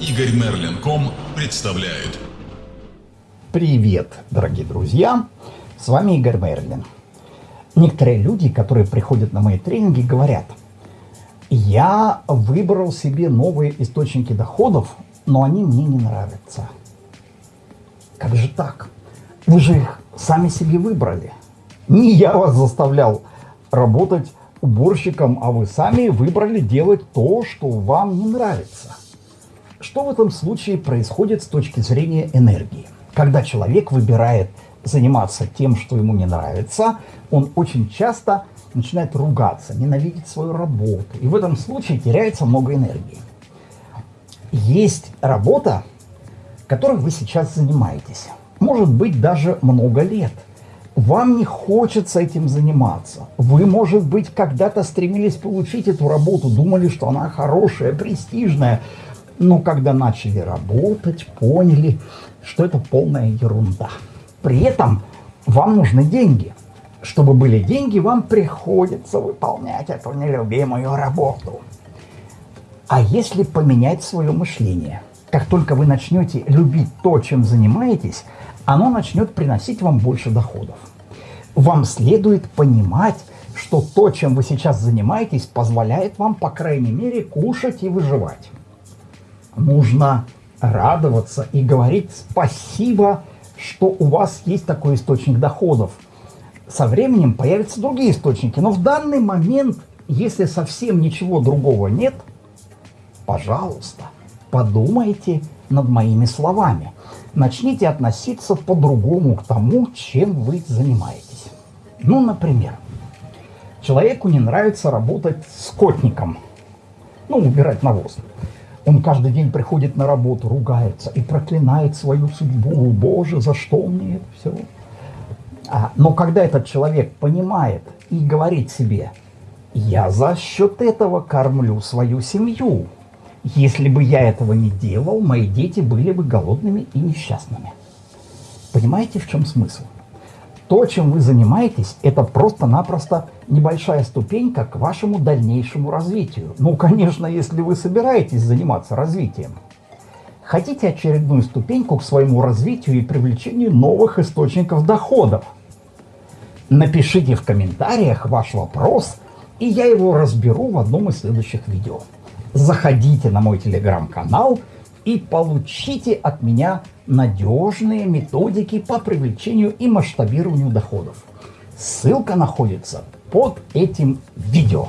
Игорь Мерлин.ком представляет. Привет, дорогие друзья! С вами Игорь Мерлин. Некоторые люди, которые приходят на мои тренинги, говорят, я выбрал себе новые источники доходов, но они мне не нравятся. Как же так? Вы же их сами себе выбрали. Не я вас заставлял работать уборщиком, а вы сами выбрали делать то, что вам не нравится. Что в этом случае происходит с точки зрения энергии? Когда человек выбирает заниматься тем, что ему не нравится, он очень часто начинает ругаться, ненавидеть свою работу. И в этом случае теряется много энергии. Есть работа, которой вы сейчас занимаетесь. Может быть, даже много лет. Вам не хочется этим заниматься. Вы, может быть, когда-то стремились получить эту работу, думали, что она хорошая, престижная, но когда начали работать, поняли, что это полная ерунда. При этом вам нужны деньги. Чтобы были деньги, вам приходится выполнять эту нелюбимую работу. А если поменять свое мышление? Как только вы начнете любить то, чем занимаетесь, оно начнет приносить вам больше доходов. Вам следует понимать, что то, чем вы сейчас занимаетесь, позволяет вам, по крайней мере, кушать и выживать нужно радоваться и говорить спасибо, что у вас есть такой источник доходов. Со временем появятся другие источники, но в данный момент, если совсем ничего другого нет, пожалуйста, подумайте над моими словами. Начните относиться по-другому к тому, чем вы занимаетесь. Ну, например, человеку не нравится работать скотником, ну, убирать навоз. Он каждый день приходит на работу, ругается и проклинает свою судьбу. Боже, за что мне это все? А, но когда этот человек понимает и говорит себе, я за счет этого кормлю свою семью. Если бы я этого не делал, мои дети были бы голодными и несчастными. Понимаете, в чем смысл? То, чем вы занимаетесь, это просто-напросто небольшая ступенька к вашему дальнейшему развитию. Ну, конечно, если вы собираетесь заниматься развитием. Хотите очередную ступеньку к своему развитию и привлечению новых источников доходов? Напишите в комментариях ваш вопрос, и я его разберу в одном из следующих видео. Заходите на мой телеграм-канал и получите от меня надежные методики по привлечению и масштабированию доходов. Ссылка находится под этим видео.